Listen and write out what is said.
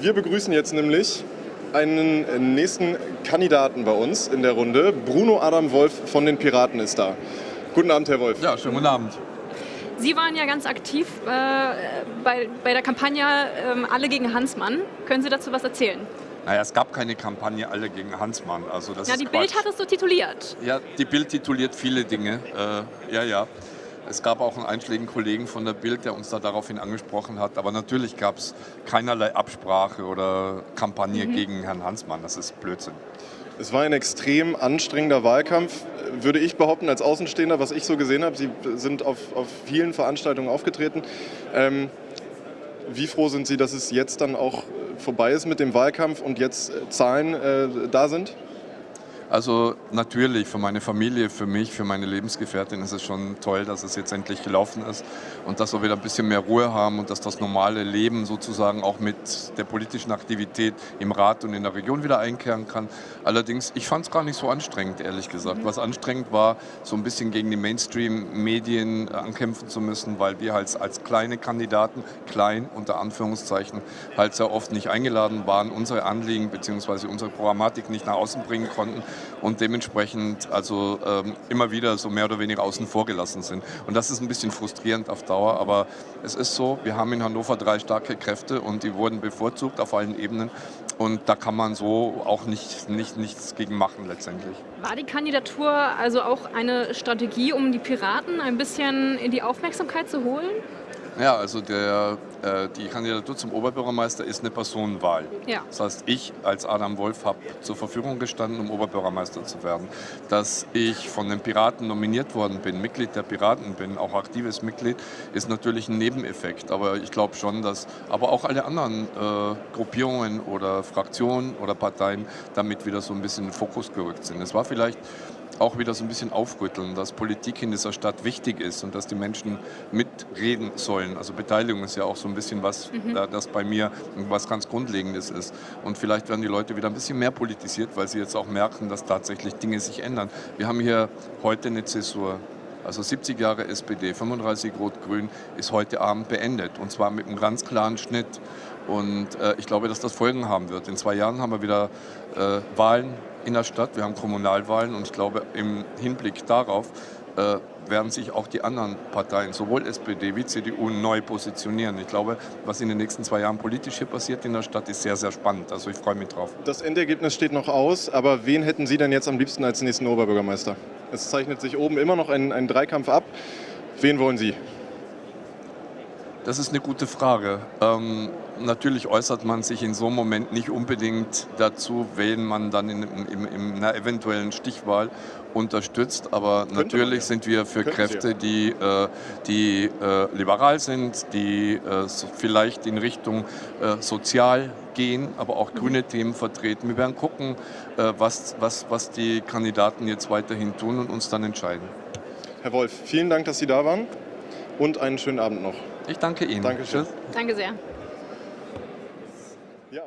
Wir begrüßen jetzt nämlich einen nächsten Kandidaten bei uns in der Runde. Bruno Adam Wolf von den Piraten ist da. Guten Abend, Herr Wolf. Ja, schönen guten Abend. Sie waren ja ganz aktiv äh, bei, bei der Kampagne äh, Alle gegen Hansmann. Können Sie dazu was erzählen? Naja, es gab keine Kampagne Alle gegen Hansmann. Also das ja, ist die Quatsch. Bild hat es so tituliert. Ja, die Bild tituliert viele Dinge. Äh, ja, ja. Es gab auch einen einschlägigen Kollegen von der Bild, der uns da daraufhin angesprochen hat. Aber natürlich gab es keinerlei Absprache oder Kampagne mhm. gegen Herrn Hansmann. Das ist Blödsinn. Es war ein extrem anstrengender Wahlkampf, würde ich behaupten, als Außenstehender, was ich so gesehen habe. Sie sind auf, auf vielen Veranstaltungen aufgetreten. Ähm, wie froh sind Sie, dass es jetzt dann auch vorbei ist mit dem Wahlkampf und jetzt Zahlen äh, da sind? Also natürlich für meine Familie, für mich, für meine Lebensgefährtin ist es schon toll, dass es jetzt endlich gelaufen ist und dass wir wieder ein bisschen mehr Ruhe haben und dass das normale Leben sozusagen auch mit der politischen Aktivität im Rat und in der Region wieder einkehren kann. Allerdings, ich fand es gar nicht so anstrengend, ehrlich gesagt. Was anstrengend war, so ein bisschen gegen die Mainstream-Medien ankämpfen zu müssen, weil wir halt als kleine Kandidaten, klein unter Anführungszeichen, halt sehr oft nicht eingeladen waren, unsere Anliegen bzw. unsere Programmatik nicht nach außen bringen konnten und dementsprechend also ähm, immer wieder so mehr oder weniger außen vor gelassen sind. Und das ist ein bisschen frustrierend auf Dauer, aber es ist so, wir haben in Hannover drei starke Kräfte und die wurden bevorzugt auf allen Ebenen und da kann man so auch nicht, nicht, nichts gegen machen letztendlich. War die Kandidatur also auch eine Strategie, um die Piraten ein bisschen in die Aufmerksamkeit zu holen? Ja, also der, äh, die Kandidatur zum Oberbürgermeister ist eine Personenwahl. Ja. Das heißt, ich als Adam Wolf habe zur Verfügung gestanden, um Oberbürgermeister zu werden. Dass ich von den Piraten nominiert worden bin, Mitglied der Piraten bin, auch aktives Mitglied, ist natürlich ein Nebeneffekt. Aber ich glaube schon, dass aber auch alle anderen äh, Gruppierungen oder Fraktionen oder Parteien damit wieder so ein bisschen in den Fokus gerückt sind. Es war vielleicht auch wieder so ein bisschen aufrütteln, dass Politik in dieser Stadt wichtig ist und dass die Menschen mitreden sollen. Also Beteiligung ist ja auch so ein bisschen was, mhm. das bei mir was ganz Grundlegendes ist. Und vielleicht werden die Leute wieder ein bisschen mehr politisiert, weil sie jetzt auch merken, dass tatsächlich Dinge sich ändern. Wir haben hier heute eine Zäsur. Also 70 Jahre SPD, 35 Rot-Grün ist heute Abend beendet und zwar mit einem ganz klaren Schnitt. Und äh, ich glaube, dass das Folgen haben wird. In zwei Jahren haben wir wieder äh, Wahlen in der Stadt, wir haben Kommunalwahlen und ich glaube, im Hinblick darauf werden sich auch die anderen Parteien, sowohl SPD wie CDU, neu positionieren. Ich glaube, was in den nächsten zwei Jahren politisch hier passiert in der Stadt, ist sehr, sehr spannend. Also ich freue mich drauf. Das Endergebnis steht noch aus, aber wen hätten Sie denn jetzt am liebsten als nächsten Oberbürgermeister? Es zeichnet sich oben immer noch ein, ein Dreikampf ab. Wen wollen Sie? Das ist eine gute Frage. Ähm, natürlich äußert man sich in so einem Moment nicht unbedingt dazu, wen man dann in, in, in einer eventuellen Stichwahl unterstützt. Aber Könnte natürlich ja. sind wir für Könnte Kräfte, die, äh, die äh, liberal sind, die äh, so vielleicht in Richtung äh, sozial gehen, aber auch grüne Themen vertreten. Wir werden gucken, äh, was, was, was die Kandidaten jetzt weiterhin tun und uns dann entscheiden. Herr Wolf, vielen Dank, dass Sie da waren und einen schönen Abend noch. Ich danke Ihnen. Danke schön. Danke sehr. Ja,